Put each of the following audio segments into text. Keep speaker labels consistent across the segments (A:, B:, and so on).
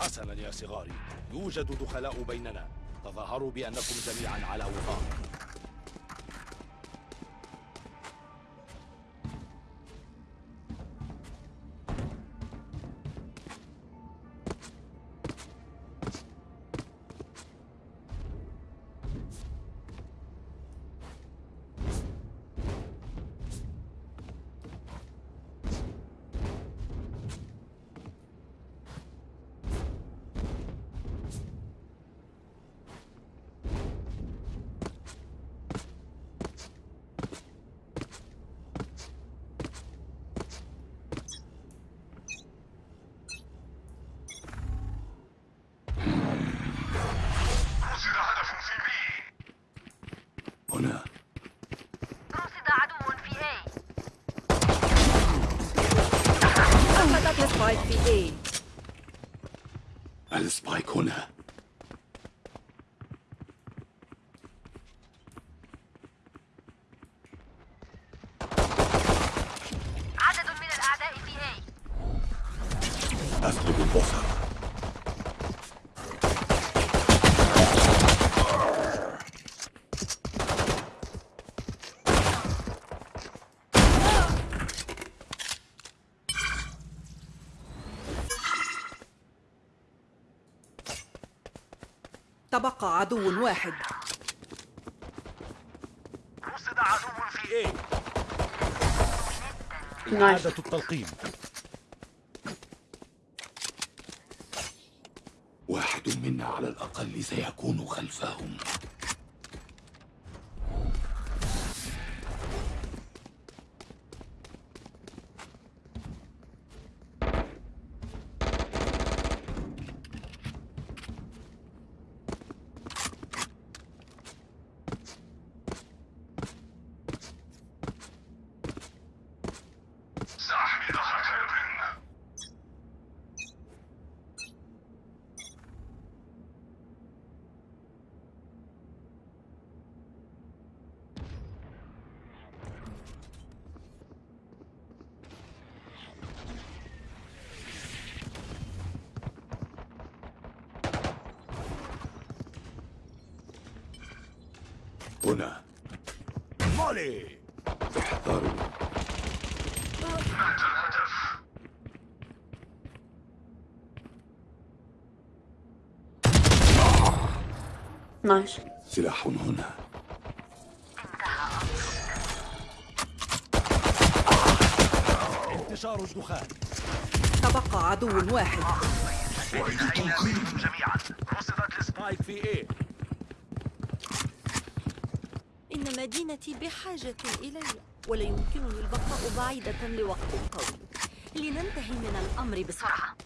A: حسنا يا صغاري يوجد دخلاء بيننا. تظاهروا بأنكم جميعا على وفاق.
B: هنا.
C: رصد عدو في A.
D: سقطت ال spike في A.
B: ال spike هنا
C: عدد من الأعداء في A
B: أسلب البصر
D: تبقى عدو واحد.
A: رصد عدو في إيه
E: نايس
A: إعادة التلقيم.
B: واحد منا على الأقل سيكون خلفهم. هنا.
A: مولي!
B: احذروا
F: الهدف
E: نايس.
B: سلاح هنا.
A: انتشار الدخان.
D: تبقى عدو واحد.
F: التلقيم
A: جميعا. رصدت السبايك في إيه؟
G: إن مدينتي بحاجة إلي ولا يمكنني البقاء بعيدة لوقت طويل لننتهي من الأمر بسرعة.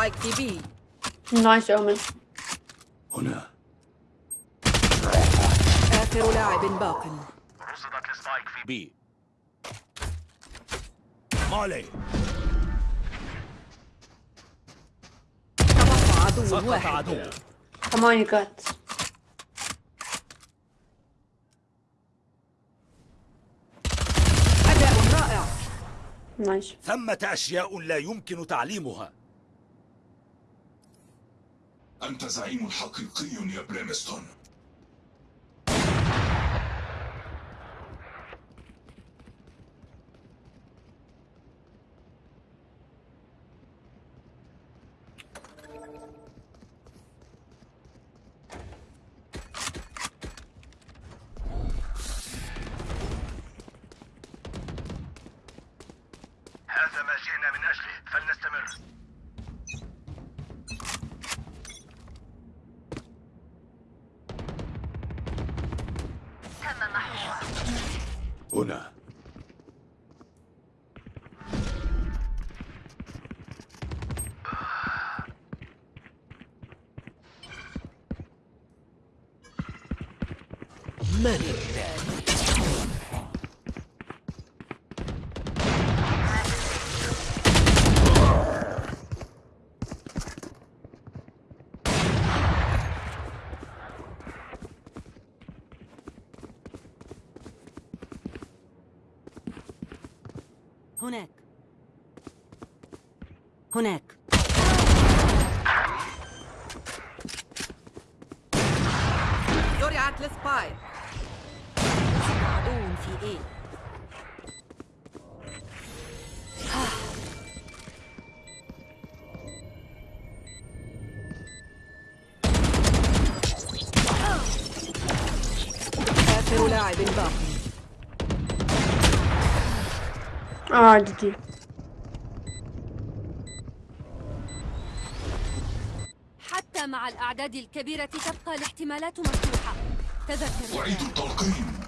D: في بي
E: نايس اومن
B: هنا.
D: آخر لاعب باق.
A: رصدت السبايك في بي. مولي
D: تبقى عدو واحد.
A: عدو.
E: كمان يو جات
D: أداء رائع.
E: نايس.
A: ثمة أشياء لا يمكن تعليمها.
F: أنت زعيم حقيقي يا بليمستون
H: هذا ما جئنا من أجله. فلنستمر.
B: هنا
D: لاعب
E: آه جي جي
I: حتى مع الأعداد الكبيرة تبقى الاحتمالات مفتوحة. تذكر.
F: أعيد التلقيم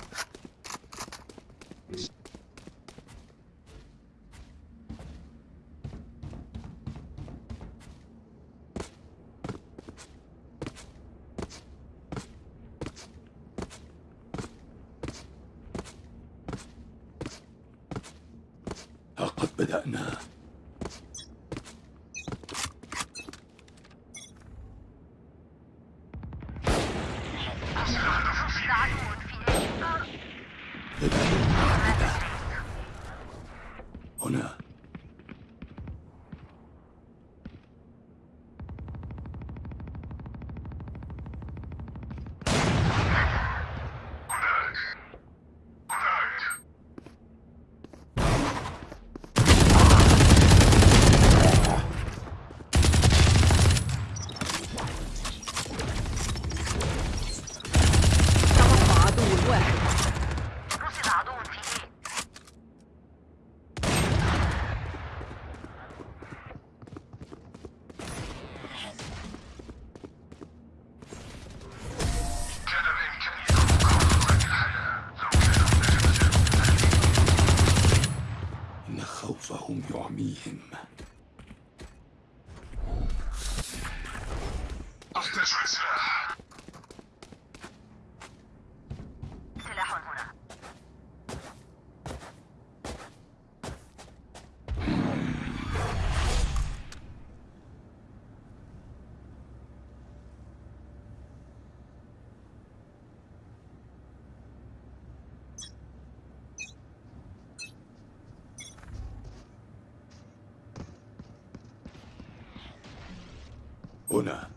B: هنا.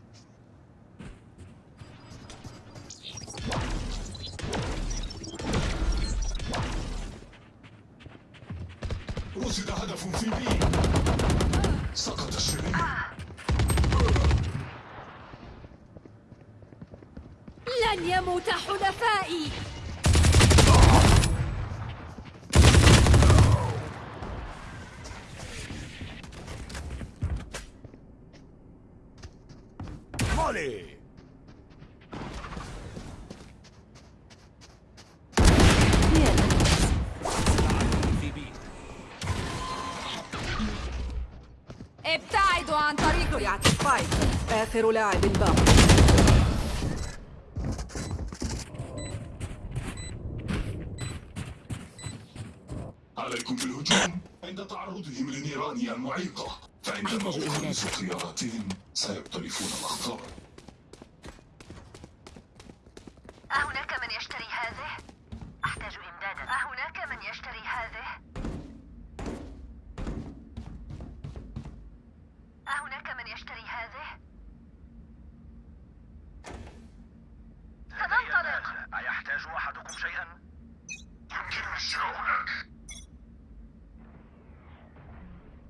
C: رصد
F: هدف في بي. سقط الشريك
I: لن يموت حلفائي
D: آخر لاعب باق
F: عليكم بالهجوم. عند تعرضهم للنيران المعيقة. فعندما تخلص خياراتهم سيقترفون الأخطار
C: أهناك من يشتري هذه؟ أحتاج إمدادا. أهناك من يشتري هذه؟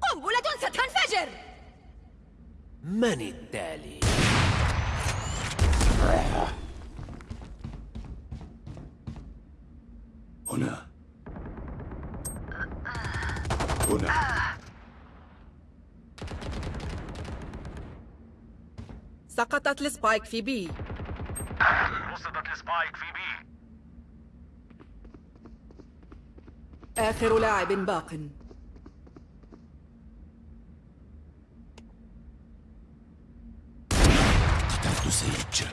I: قنبلة ستنفجر!
J: من التالي؟
B: هنا. هنا.
D: سقطت لسبايك في بي.
H: وصلت لسبايك في
D: آخر لاعب باق.
B: قتلت سيج.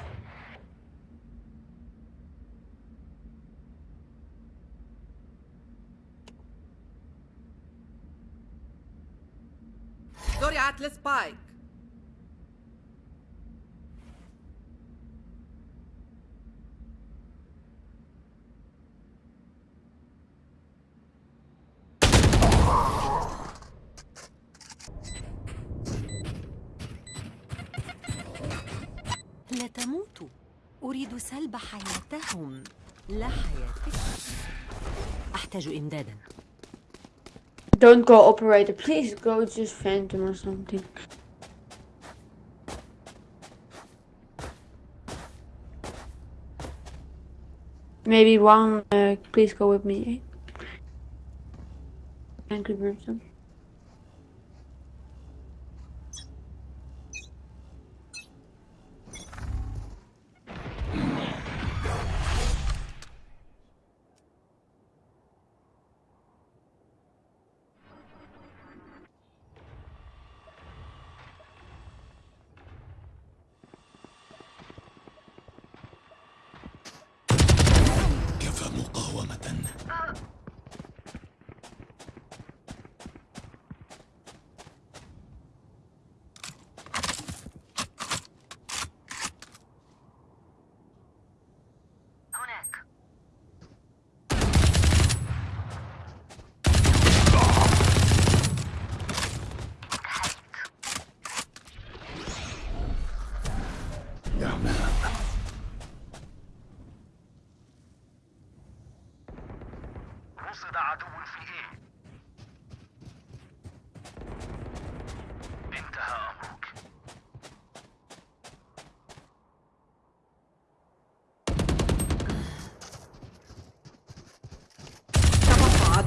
D: زرعت السبايك
G: لا تموتوا أريد سلب حياتهم لا حياتك أحتاج إمدادا
E: Don't go operator. Please go just phantom or something. Maybe one. Uh, please go with me. Angry Brimstone.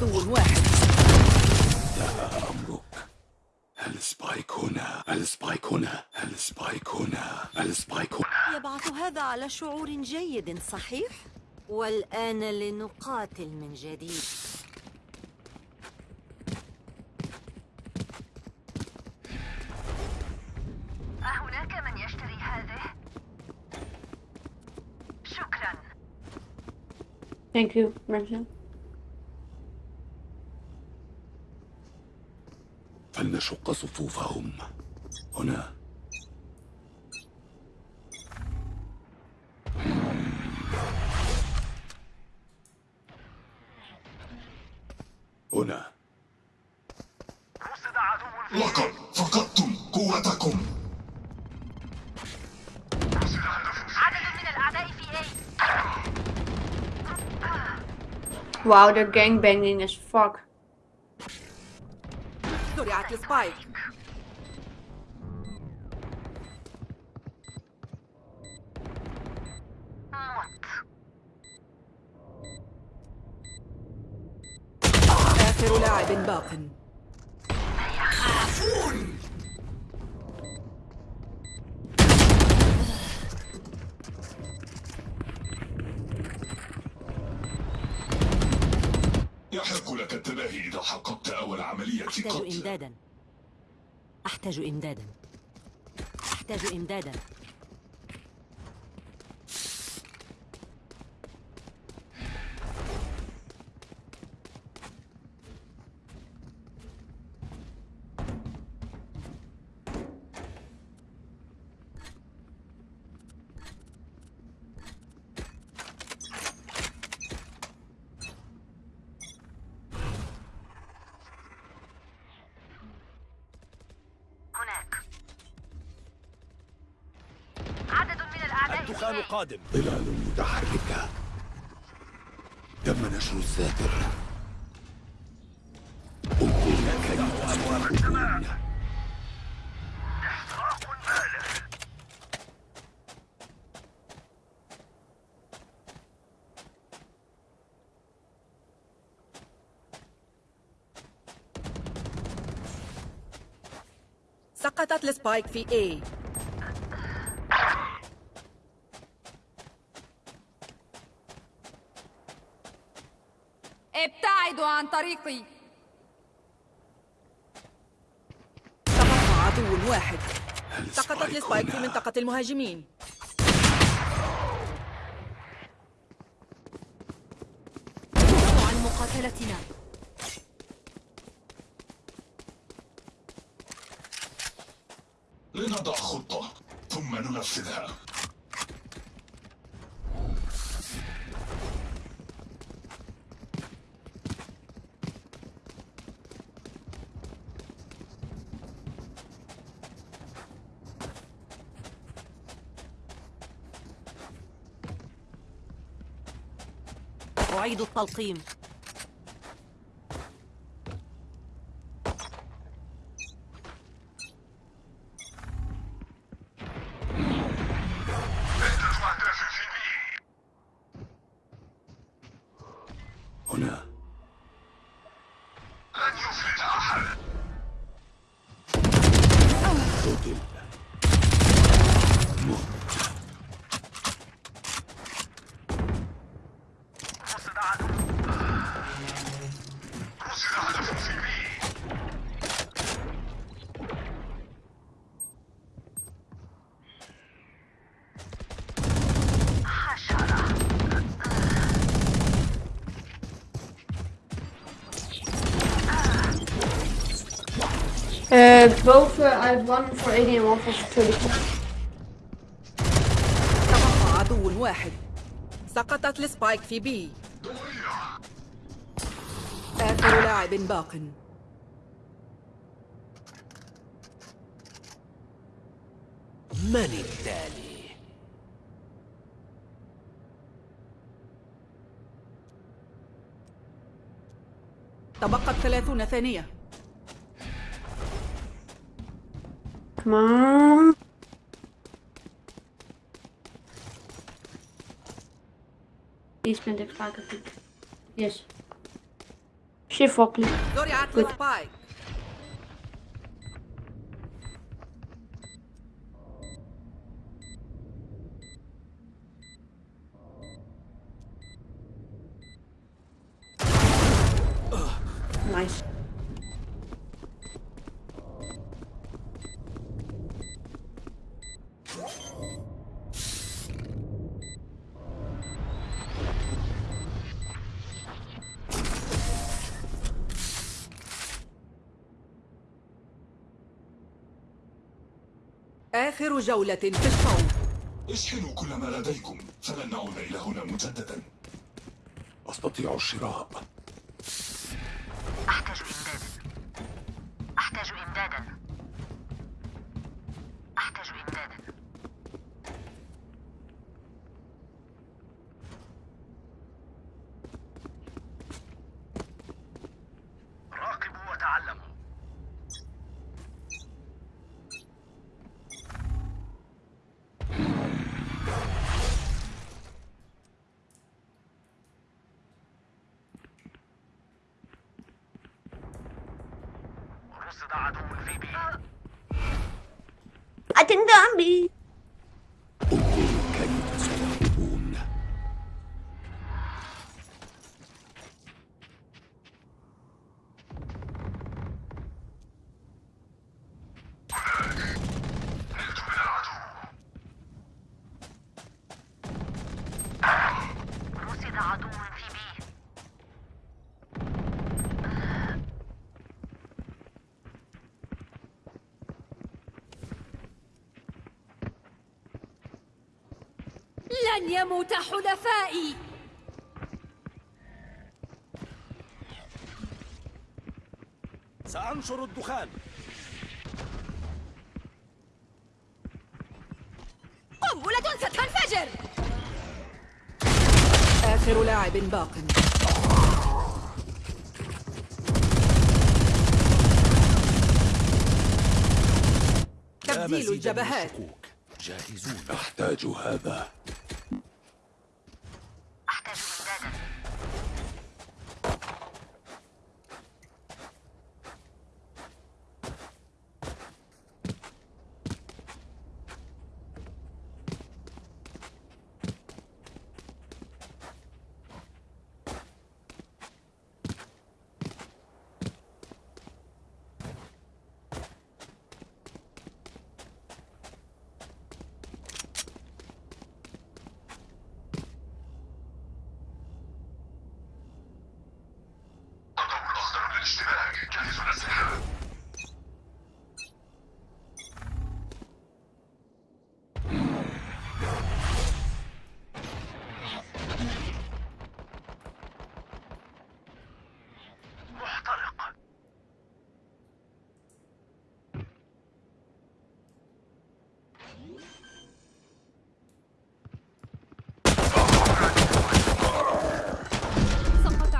H: عدو
D: واحد
B: انتهى أمرك ال spike هنا ال spike هنا ال spike هنا ال spike هنا
G: يبعث هذا على شعور جيد صحيح؟ والآن لنقاتل من جديد
C: أهناك من يشتري هذه؟ شكرا
E: Thank you, Brimstone.
B: فلنشق صفوفهم. هنا. هنا.
F: لقد فقدتم قوتكم.
C: عدد من الأعداء في A
E: Wow, they're gangbanging as fuck.
D: زرعت السبايك
C: موت
D: آخر لاعب باق
G: أحتاج إمدادا. أحتاج إمدادا.
A: الدخان قادم.
B: ظلال متحركة. تم نشر الساتر
D: سقطت ال spike في A.
I: عن طريقي.
D: تبقى عدو واحد. سقطت
B: ال
D: spike في. منطقة المهاجمين.
I: عن مقاتلتنا.
G: أعيد التلقيم.
E: Uh, both, uh, I have one for 80 and one for 30.
D: تبقى عدو واحد سقطت السبايك في بي. آخر لاعب باق.
J: من التالي؟
D: تبقت ثلاثون ثانية.
E: Come on. Please spend it back, I think. Yes. Shift up, please.
D: زرعت السبايك
E: Nice.
D: آخر جولة في الشوط
F: اشحنوا كل ما لديكم. فلن نعود إلى هنا مجددا.
B: أستطيع الشراء
C: أحتاج إمدادا أحتاج إمدادا أحتاج إمدادا
H: راقبوا وتعلموا رصد عدو في بي
E: I think zombie.
B: انظروا كيف سيهربون
H: نلت من العدو
C: رصد عدو في بي
I: لن يموت حلفائي.
A: سأنشر الدخان.
I: قنبلة ستنفجر.
D: آخر لاعب باق. تبديل الجبهات.
A: جاهزون
B: أحتاج هذا
C: أحتاج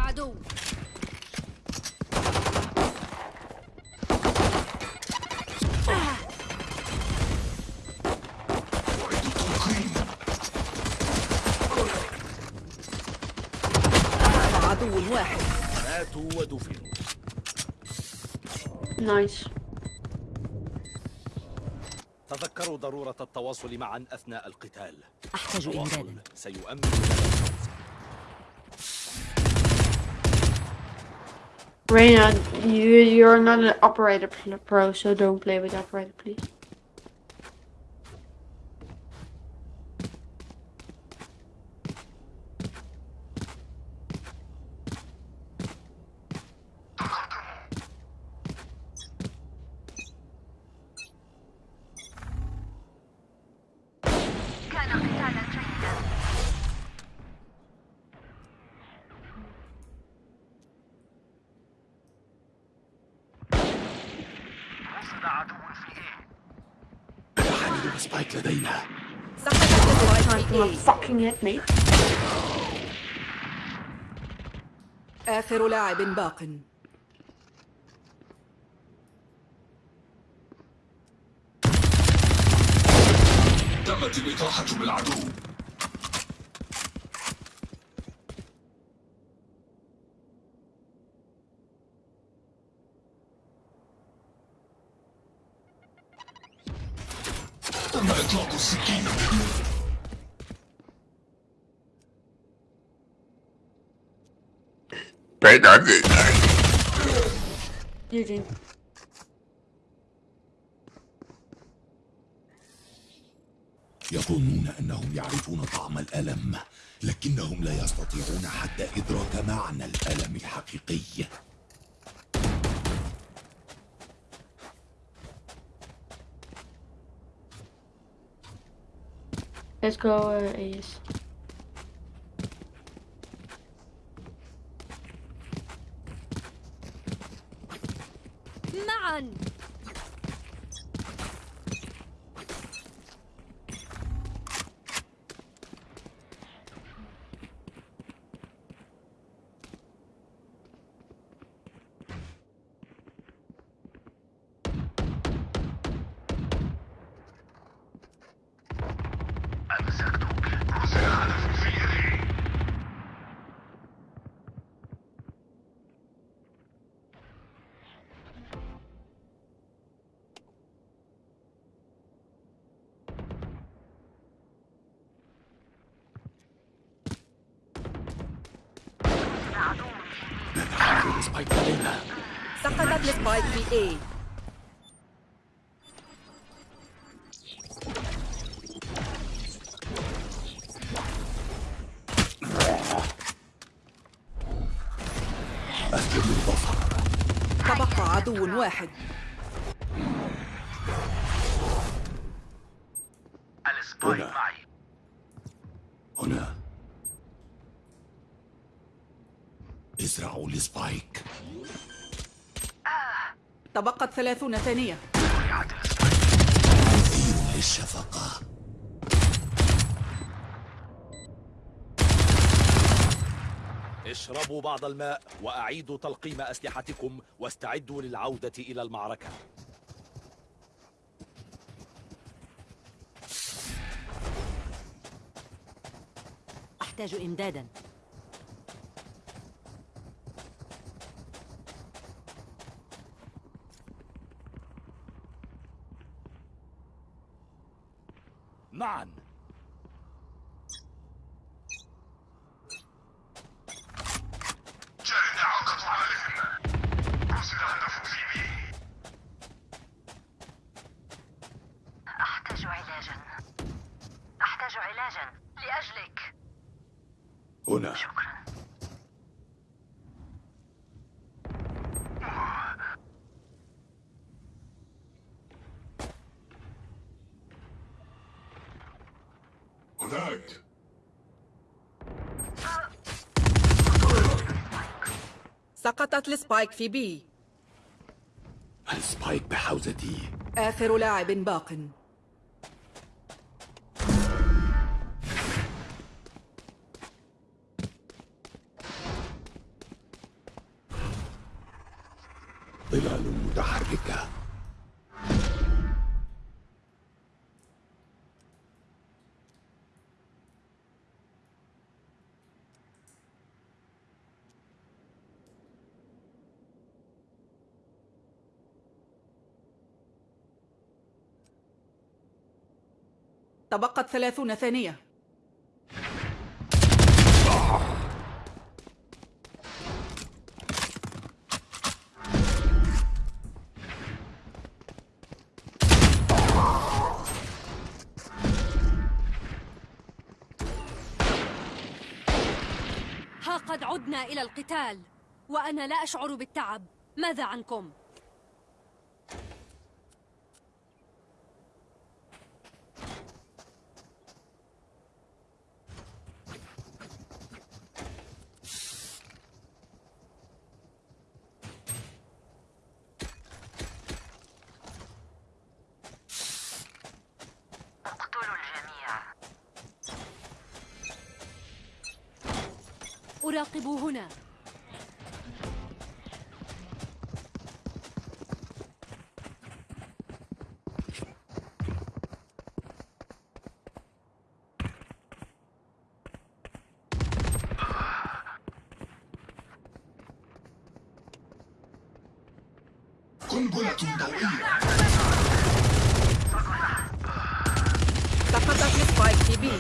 C: إمدادا
D: عدو واحد
A: ماتوا ودفنوا
E: Nice.
A: تذكروا ضرورة التواصل معا أثناء القتال
G: أحتاج إمدادا
A: سيؤمن.
E: Reina, you, you're not an operator pro, so don't play with operator, please.
C: كان قتالا جيدا
H: وصل عدو في إيه
B: حامل سبايك لدينا
E: to fucking hit me.
D: آخر لاعب باق
F: تمت الإطاحة بالعدو تم إطلاق السكين
E: GG.
B: يظنون أنهم يعرفون طعم الألم لكنهم لا يستطيعون حتى إدراك معنى الألم الحقيقي
E: Let's go uh,
I: Man!
H: سقطت ال spike في
D: A.
B: أسجد الظفر
D: تبقى عدو واحد.
H: ال spike
B: هنا.
H: معي.
B: هنا. ازرعوا السبايك.
D: تبقت ثلاثون ثانية.
B: للشفقة
A: اشربوا بعض الماء وأعيدوا تلقيم أسلحتكم واستعدوا للعودة إلى المعركة.
G: أحتاج إمدادا.
A: معا
H: عقد هدف في بي.
C: أحتاج علاجا. أحتاج علاجا لأجلك.
B: هنا.
C: شكرا.
D: سقطت السبايك في B
B: السبايك بحوزتي.
D: آخر لاعب باق. تبقت ثلاثون ثانية
I: ها قد عدنا إلى القتال وأنا لا أشعر بالتعب ماذا عنكم؟ أراقب هنا.
F: قنبلة ضوئية
D: سقطت السبايك في بي.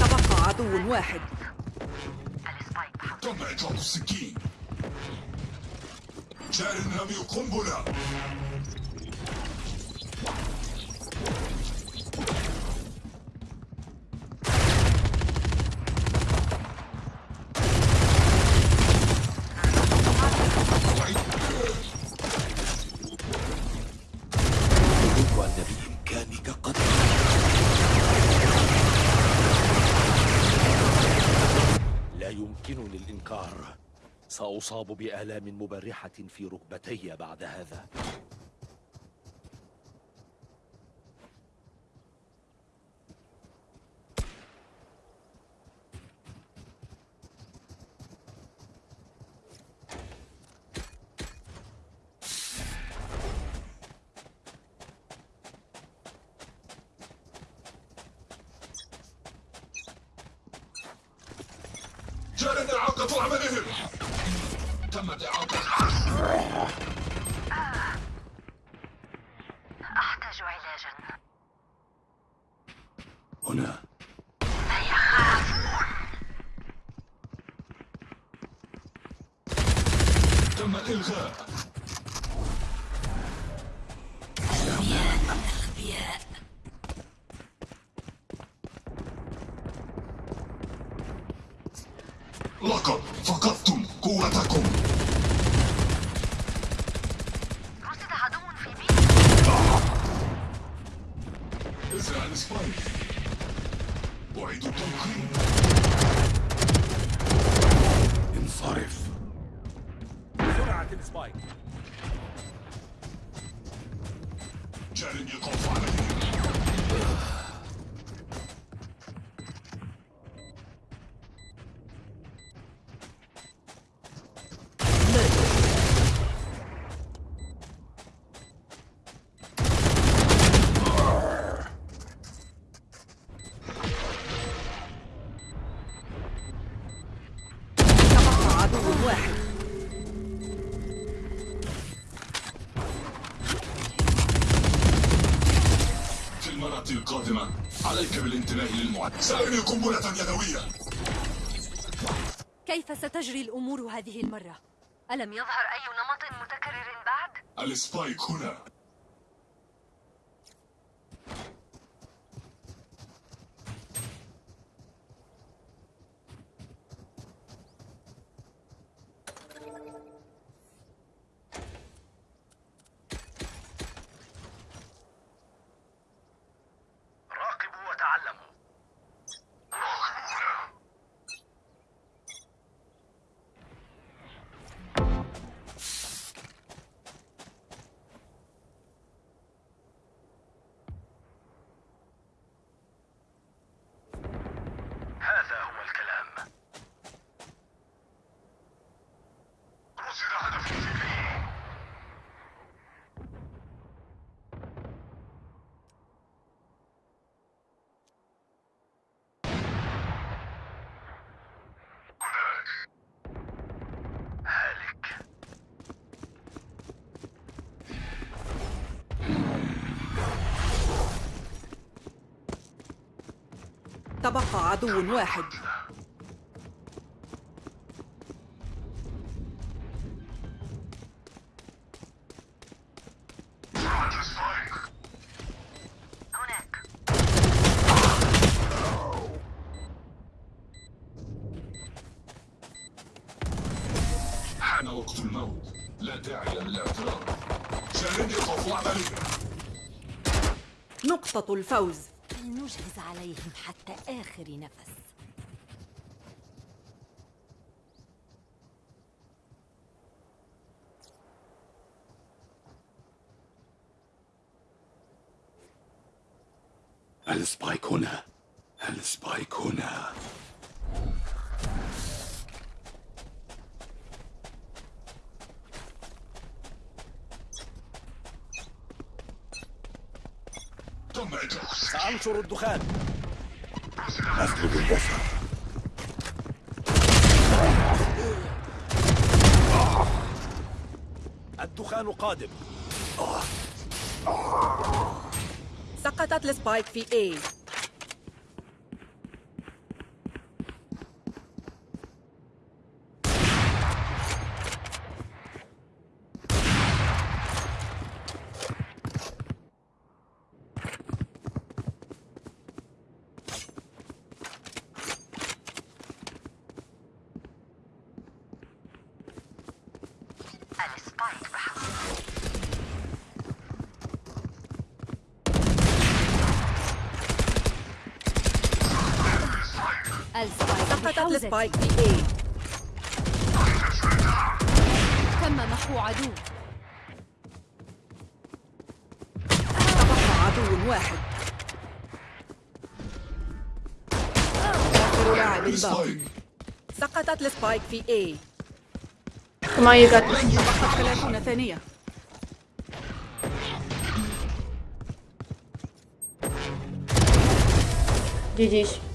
D: تبقى عدو واحد.
F: تم إطلاق السكين جار رمي قنبلة
B: أدرك أن بإمكانك قتل
A: لا يمكنني الإنكار بآلام مبرحة في ركبتي بعد هذا.
F: إعاقة عملهم. تمت إعاقة
C: أحتاج
F: سأرمي قنبلة يدوية
I: كيف ستجري الأمور هذه المرة؟ ألم يظهر
C: أي نمط متكرر بعد؟
F: السبايك هنا شاهدني خوف عملي
D: نقطة الفوز.
G: فلنجهز عليهم حتى آخر نفس.
B: ال spike هنا. ال spike هنا
F: تم
A: سأنشر الدخان.
B: أسلب البصر
A: الدخان قادم.
D: سقطت السبايك في A
C: ال spike بحوزة
I: ال spike
D: سقطت.
I: ال
D: spike في A
I: تم محو عدو.
D: تبقى عدو واحد. آخر لاعب باقي سقطت السبايك في A.
E: Come on, you got this.
D: تبقت 30 ثانية.
E: GG's.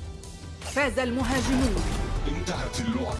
D: فاز المهاجمون.
F: انتهت اللعبة.